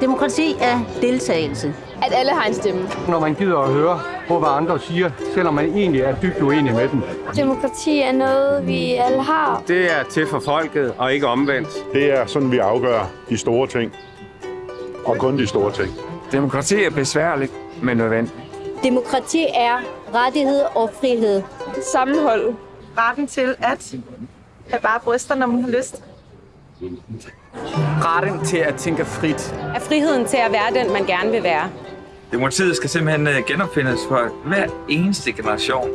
Demokrati er deltagelse. At alle har en stemme. Når man gider at høre på, hvad andre siger, selvom man egentlig er dybt uenig med dem. Demokrati er noget, vi alle har. Det er til for folket, og ikke omvendt. Det er sådan, vi afgør de store ting. Og kun de store ting. Demokrati er besværligt, men nødvendigt. Demokrati er rettighed og frihed. Sammenhold. Retten til at have bare bryster, når man har lyst. Retten til at tænke frit. Er friheden til at være den, man gerne vil være. Demokratiet skal simpelthen genopfindes for hver eneste generation.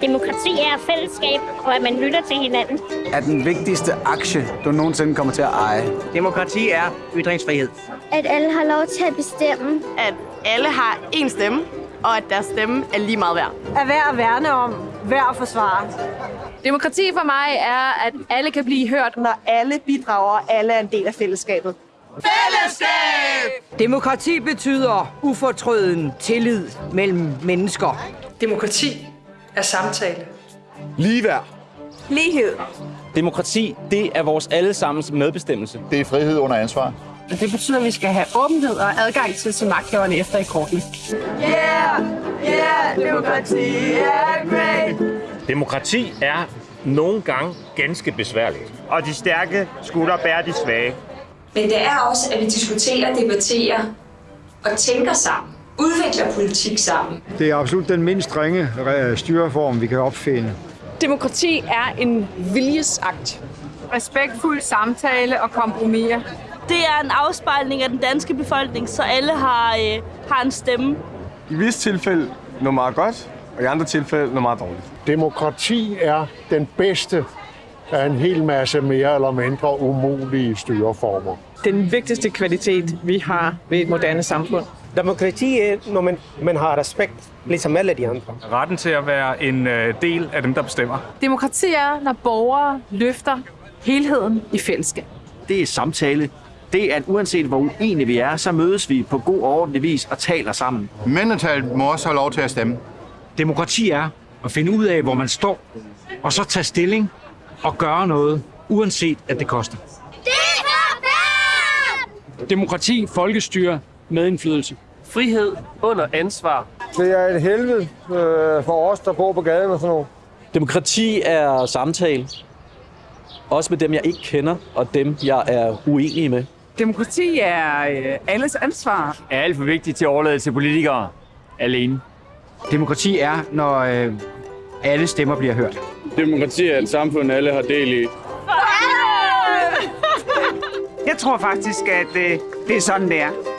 Demokrati er fællesskab, og at man lytter til hinanden. Er den vigtigste aktie, du nogensinde kommer til at eje. Demokrati er ytringsfrihed. At alle har lov til at bestemme. At alle har én stemme, og at deres stemme er lige meget værd. Er værd at værne om, værd at forsvare. Demokrati for mig er, at alle kan blive hørt. Når alle bidrager, og alle er en del af fællesskabet. Fællesskab! Demokrati betyder ufortrøden tillid mellem mennesker. Demokrati er samtale. Ligeværd. Lighed. Demokrati, det er vores allesammens medbestemmelse. Det er frihed under ansvar. Det betyder, at vi skal have åbenhed og adgang til til magthaverne efter i kortene. Yeah! Yeah! Demokrati er great! Demokrati er nogle gange ganske besværligt. Og de stærke skulle bære de svage. Men det er også, at vi diskuterer, debatterer og tænker sammen. Udvikler politik sammen. Det er absolut den mindst strenge styreform, vi kan opfinde. Demokrati er en viljesakt. Respektfuld samtale og kompromiser. Det er en afspejling af den danske befolkning, så alle har, øh, har en stemme. I visse tilfælde noget meget godt, og i andre tilfælde noget meget dårligt. Demokrati er den bedste af en hel masse mere eller mindre umulige styreformer. Den vigtigste kvalitet, vi har ved et moderne samfund. Demokrati er, når man, man har respekt, ligesom alle de andre. Retten til at være en del af dem, der bestemmer. Demokrati er, når borgere løfter helheden i fællesskab. Det er samtale. Det er, at uanset hvor uenige vi er, så mødes vi på god og ordentlig vis og taler sammen. Mindretallet må også have lov til at stemme. Demokrati er at finde ud af, hvor man står, og så tage stilling og gøre noget, uanset at det koster. Det er Demokrati, folkestyre, medindflydelse. Frihed under ansvar. Det er et helvede øh, for os, der bor på gaden og sådan noget. Demokrati er samtale. Også med dem, jeg ikke kender, og dem, jeg er uenig med. Demokrati er øh, alles ansvar. Er alt for vigtigt til at overlade til politikere alene. Demokrati er, når øh, alle stemmer bliver hørt. Demokrati er et samfund, alle har del i. Jeg tror faktisk, at øh, det er sådan, det er.